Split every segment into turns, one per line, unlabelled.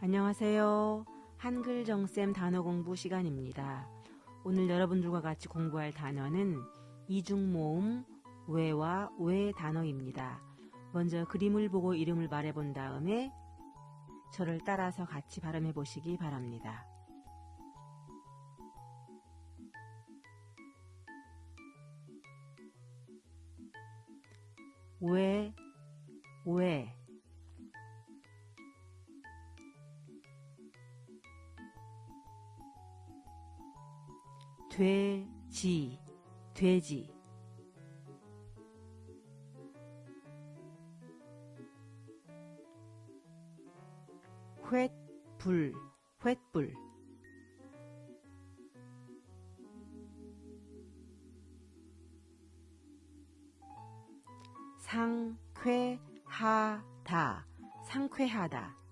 안녕하세요. 한글 정쌤 단어 공부 시간입니다. 오늘 여러분들과 같이 공부할 단어는 이중모음 왜와 왜 단어입니다. 먼저 그림을 보고 이름을 말해본 다음에 저를 따라서 같이 발음해 보시기 바랍니다. 왜, 왜, 돼지, 돼지. 횃불, 횃불. 상쾌하다, 상쾌하다.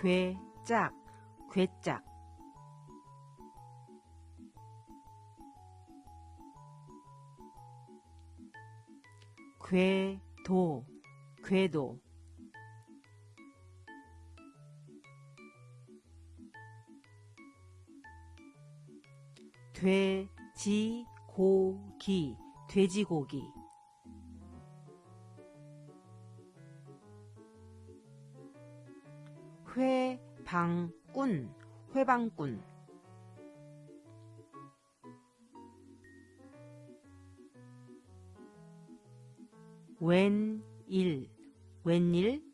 괴짝, 괴짝. 궤도, 궤도. 돼지고기, 돼지고기. 회방꾼, 회방꾼. 웬일, 웬일.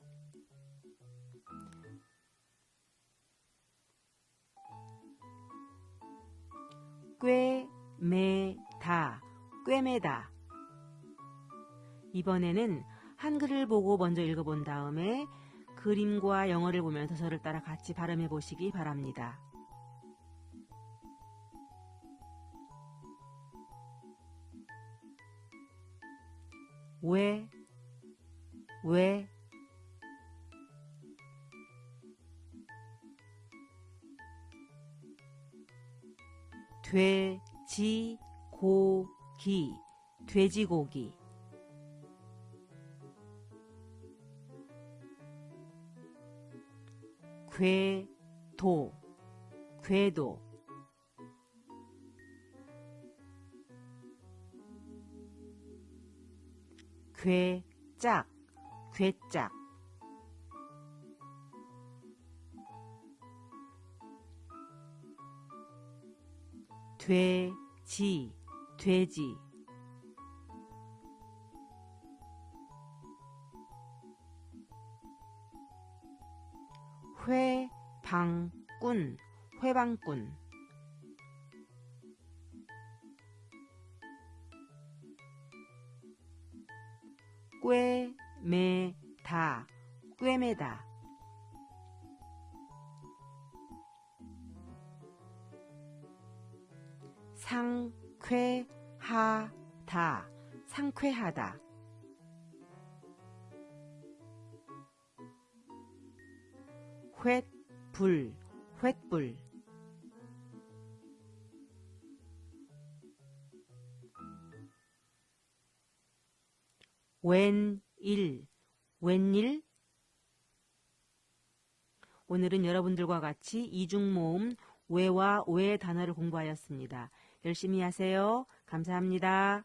꿰매다, 꿰매다. 이번에는 한글을 보고 먼저 읽어본 다음에 그림과 영어를 보면서 저를 따라 같이 발음해 보시기 바랍니다. 왜, 왜, 돼지고기, 돼지고기. 궤도, 궤도. 괴짝, 괴짝. 돼지, 돼지. 회방꾼, 회방꾼. 꿰매다, 꿰매다. 상쾌하다, 상쾌하다. 횃불, 횃불. 웬일, 웬일? 오늘은 여러분들과 같이 이중모음 왜와 왜 단어를 공부하였습니다. 열심히 하세요. 감사합니다.